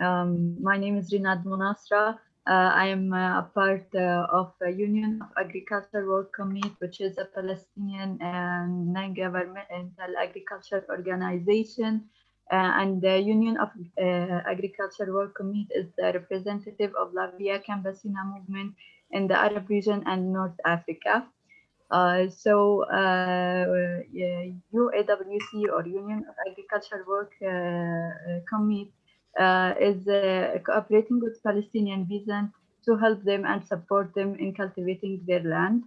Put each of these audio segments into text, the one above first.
um, my name is Rinad Monasra. Uh, I am uh, a part uh, of a Union of Agricultural Work Committee, which is a Palestinian and non-governmental agriculture organization. Uh, and the Union of uh, Agriculture Work Committee is the representative of La Via Campesina movement in the Arab region and North Africa. Uh, so uh, UAWC or Union of Agricultural Work Committee uh, is uh, cooperating with Palestinian peasants to help them and support them in cultivating their land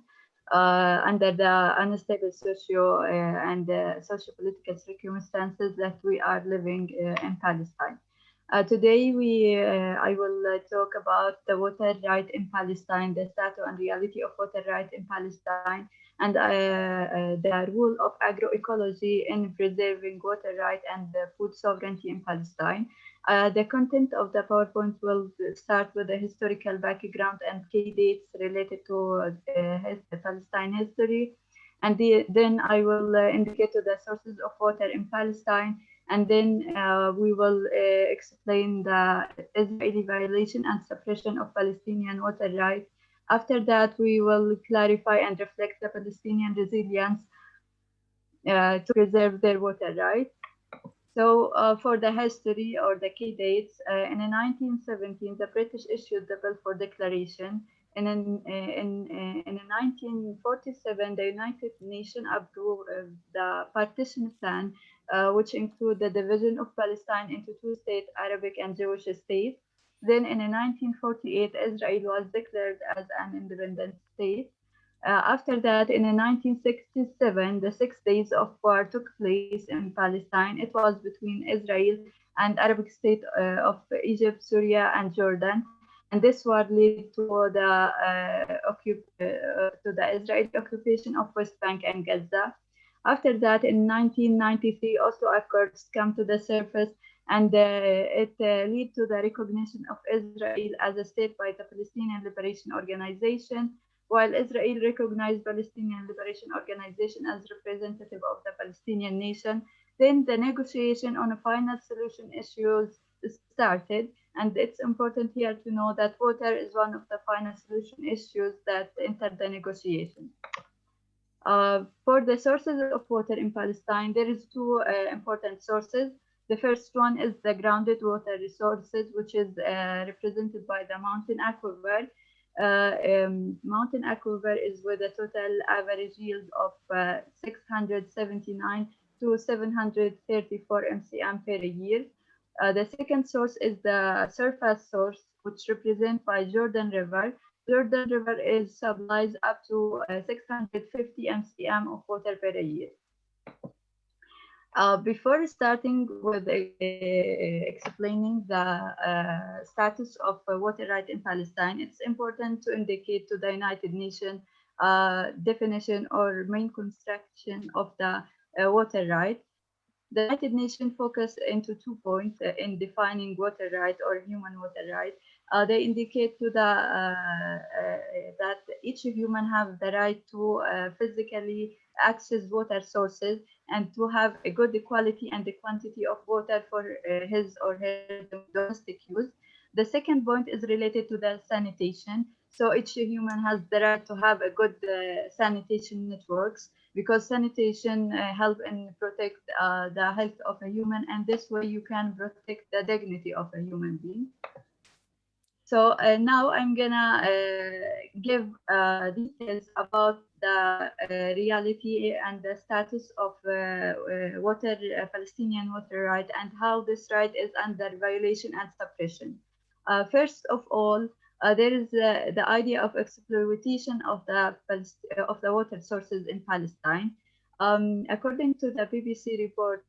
uh, under the unstable socio and socio-political circumstances that we are living in Palestine. Uh, today, we uh, I will uh, talk about the water right in Palestine, the status and reality of water right in Palestine, and the role of agroecology in preserving water right and food sovereignty in Palestine. Uh, the content of the PowerPoint will start with the historical background and key dates related to uh, Palestine history. And the, then I will uh, indicate the sources of water in Palestine. And then uh, we will uh, explain the Israeli violation and suppression of Palestinian water rights. After that, we will clarify and reflect the Palestinian resilience uh, to preserve their water rights. So uh, for the history or the key dates, uh, in 1917, the British issued the Balfour Declaration. And in, uh, in, uh, in, in 1947, the United Nations approved uh, the partition plan, uh, which included the division of Palestine into two states, Arabic and Jewish states. Then in 1948, Israel was declared as an independent state. Uh, after that, in 1967, the six days of war took place in Palestine. It was between Israel and Arabic state uh, of Egypt, Syria, and Jordan. And this war led to the, uh, uh, to the Israeli occupation of West Bank and Gaza. After that, in 1993, Oslo Accords come to the surface and uh, it uh, led to the recognition of Israel as a state by the Palestinian Liberation Organization while Israel recognized Palestinian Liberation Organization as representative of the Palestinian nation, then the negotiation on a final solution issues started. And it's important here to know that water is one of the final solution issues that entered the negotiation. Uh, for the sources of water in Palestine, there is two uh, important sources. The first one is the grounded water resources, which is uh, represented by the mountain aquifer, um, mountain aquifer is with a total average yield of uh, 679 to 734 mcm per year. Uh, the second source is the surface source, which represented by Jordan River. Jordan River is supplies up to 650 mcm of water per year. Uh, before starting with uh, explaining the uh, status of water right in Palestine, it's important to indicate to the United Nations uh, definition or main construction of the uh, water right. The United Nations focus into two points uh, in defining water right or human water right. they indicate to the that each human have the right to physically access water sources and to have a good quality and the quantity of water for uh, his or her domestic use. The second point is related to the sanitation. So each human has the right to have a good uh, sanitation networks because sanitation uh, help and protect uh, the health of a human and this way you can protect the dignity of a human being. So uh, now I'm gonna uh, give uh, details about the uh, reality and the status of water, Palestinian water right and how this right is under violation and suppression. first of all, there is the idea of exploitation of the of the water sources in Palestine. Um, according to the BBC report,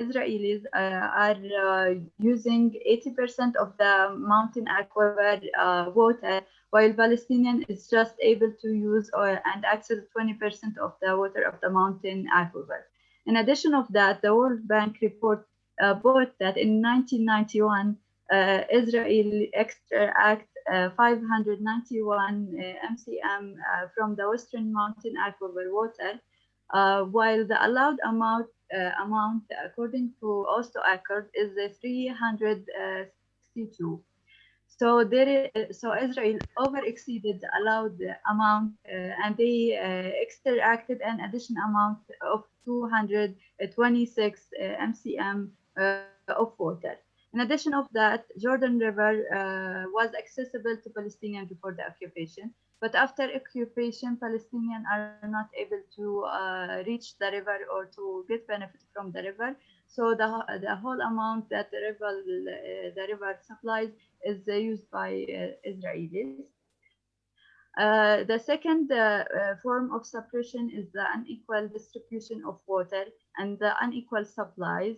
Israelis uh, are uh, using 80% of the mountain aquifer uh, water, while Palestinian is just able to use or, and access 20% of the water of the mountain aquifer. In addition of that, the World Bank report uh, that in 1991, uh, Israel extract uh, 591 MCM from the Western Mountain aquifer water, while the allowed amount uh, amount according to Oslo Accord is uh, 362. So there, is, so Israel over exceeded the allowed amount, uh, and they uh, extracted an additional amount of 226 uh, mcm uh, of water. In addition of that, Jordan River uh, was accessible to Palestinians before the occupation, but after occupation, Palestinians are not able to uh, reach the river or to get benefit from the river. So the, the whole amount that the river, uh, the river supplies is uh, used by uh, Israelis. Uh, the second uh, form of suppression is the unequal distribution of water and the unequal supplies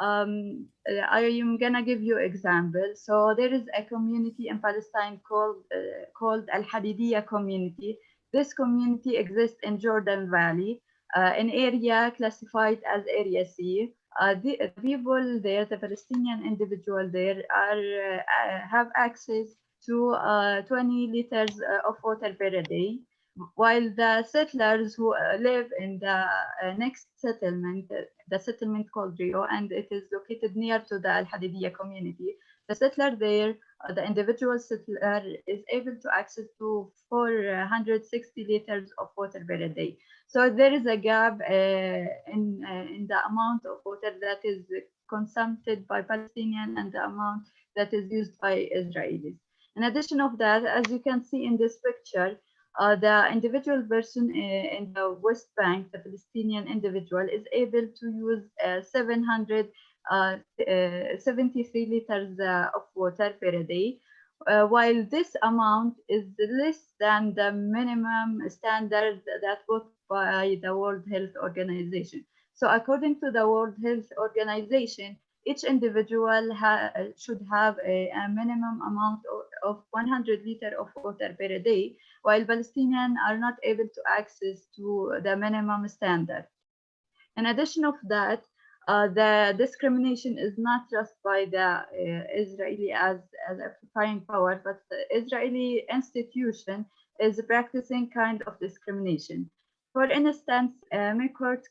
um, I am gonna give you example. So there is a community in Palestine called uh, called Al Hadidiyah community. This community exists in Jordan Valley, uh, an area classified as Area C. Uh, the people there, the Palestinian individual there, are uh, have access to uh, 20 liters uh, of water per day while the settlers who uh, live in the uh, next settlement, uh, the settlement called Ro'i, and it is located near to the Al-Hadidiyah community, the settler there, the individual settler is able to access to 460 liters of water per day. So there is a gap uh, in, uh, in the amount of water that is consumed by Palestinian and the amount that is used by Israelis. In addition of that, as you can see in this picture, uh, the individual person uh, in the West Bank, the Palestinian individual, is able to use uh, 773 uh, liters uh, of water per day, uh, while this amount is less than the minimum standard that put by the World Health Organization. So according to the World Health Organization, each individual ha should have a, a minimum amount of, of 100 liter of water per day, while Palestinians are not able to access to the minimum standard. In addition of that, uh, the discrimination is not just by the uh, Israeli as, as occupying power, but the Israeli institution is practicing kind of discrimination. For instance, uh,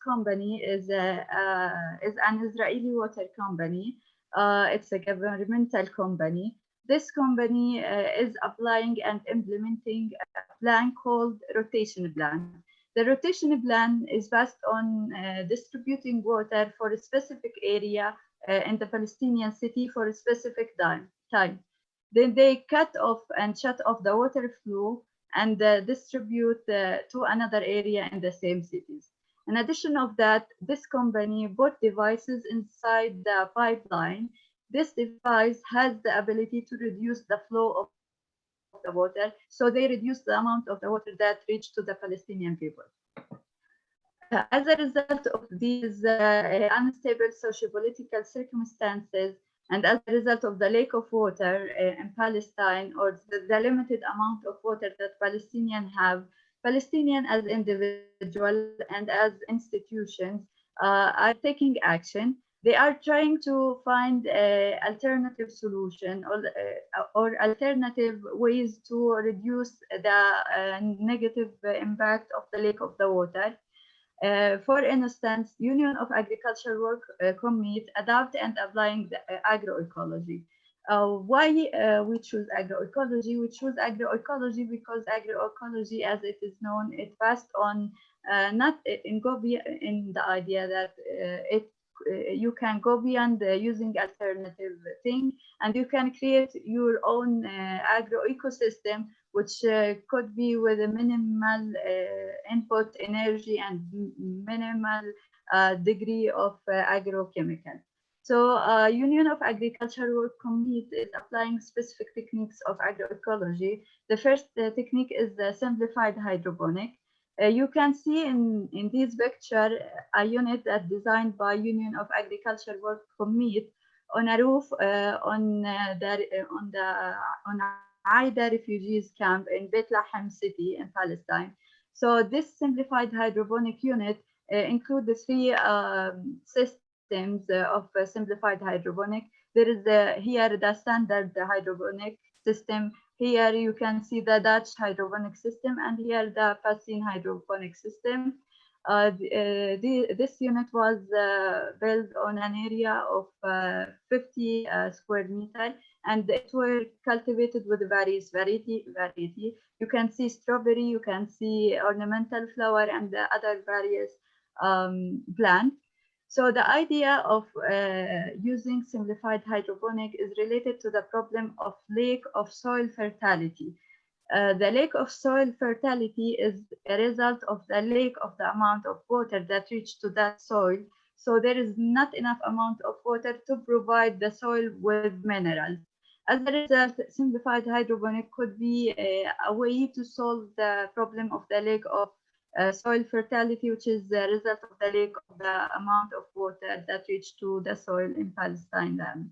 company is, a, uh, is an Israeli water company. Uh, it's a governmental company. This company uh, is applying and implementing a plan called rotation plan. The rotation plan is based on uh, distributing water for a specific area uh, in the Palestinian city for a specific time. time. Then they cut off and shut off the water flow and uh, distribute uh, to another area in the same cities. In addition of that, this company bought devices inside the pipeline this device has the ability to reduce the flow of the water, so they reduce the amount of the water that reach to the Palestinian people. Uh, as a result of these uh, unstable socio-political circumstances, and as a result of the lack of water uh, in Palestine or the, the, limited amount of water that Palestinians have, Palestinians as individuals and as institutions uh, are taking action they are trying to find alternative solution or, uh, or alternative ways to reduce the uh, negative impact of the lack of the water. Uh, for instance, Union of Agricultural Work uh, adopt and applying the uh, agroecology. Uh, why we choose agroecology? We choose agroecology because agroecology, as it is known, it based on not in in the idea that it you can go beyond using alternative thing and you can create your own uh, agro ecosystem which uh, could be with a minimal input energy and minimal degree of agrochemical. So uh, Union of Agricultural Work Committee is applying specific techniques of agroecology. The first uh, technique is the simplified hydroponic. Uh, you can see in, in this picture a unit that designed by Union of Agriculture Work Commit on a roof uh, on uh, the on the on Aida refugees camp in Bethlehem city in Palestine. So this simplified hydroponic unit uh, include the three um, systems uh, of simplified hydroponic. There is the, here the standard hydroponic system. Here you can see the Dutch hydroponic system and here the Fassin hydroponic system. Uh, the, uh, the, this unit was uh, built on an area of uh, 50 uh, square meter and it were cultivated with various variety variety. You can see strawberry you can see ornamental flower and the other various um, plant so the idea of uh, using simplified hydroponic is related to the problem of lack of soil fertility. Uh, the lack of soil fertility is a result of the lack of the amount of water that reach to that soil. So there is not enough amount of water to provide the soil with minerals. As a result, simplified hydroponic could be a, a way to solve the problem of the lack of uh, soil fertility, which is the result of the lack of the amount of water that reach to the soil in Palestine land.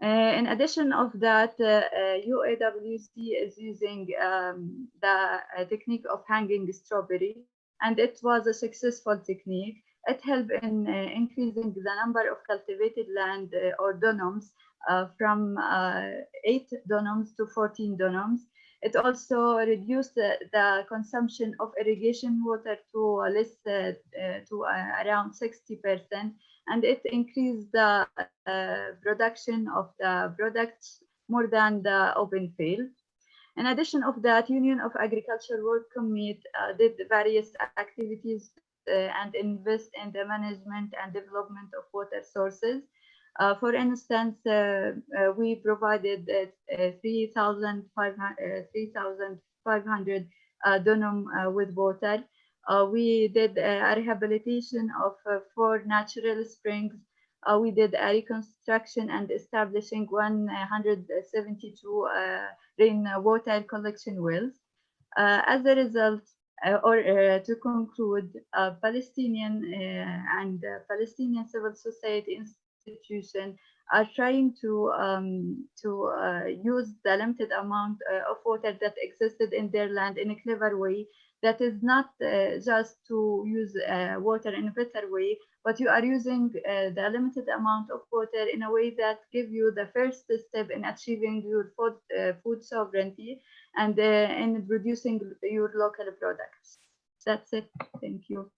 Uh, in addition of that, uh, UAWC is using um, the uh, technique of hanging strawberry, and it was a successful technique. It helped in uh, increasing the number of cultivated land uh, or dunums uh, from uh, 8 dunums to 14 dunums. It also reduced the, consumption of irrigation water to less uh, to around 60%, and it increased the production of the products more than the open field. In addition of that, Union of Agriculture Work Committee uh, did various activities uh, and invest in the management and development of water sources. Uh, for instance, uh, uh, we provided uh, uh, 3,500 uh, dunum with water. we did a rehabilitation of four natural springs. we did a reconstruction and establishing 172 rainwater collection wells. as a result, uh, or uh, to conclude, uh, Palestinian and Palestinian civil society institution are trying to um, to uh, use the limited amount uh, of water that existed in their land in a clever way. That is not uh, just to use uh, water in a better way but you are using uh, the limited amount of water in a way that give you the first step in achieving your food, uh, food sovereignty and in producing your local products. That's it. Thank you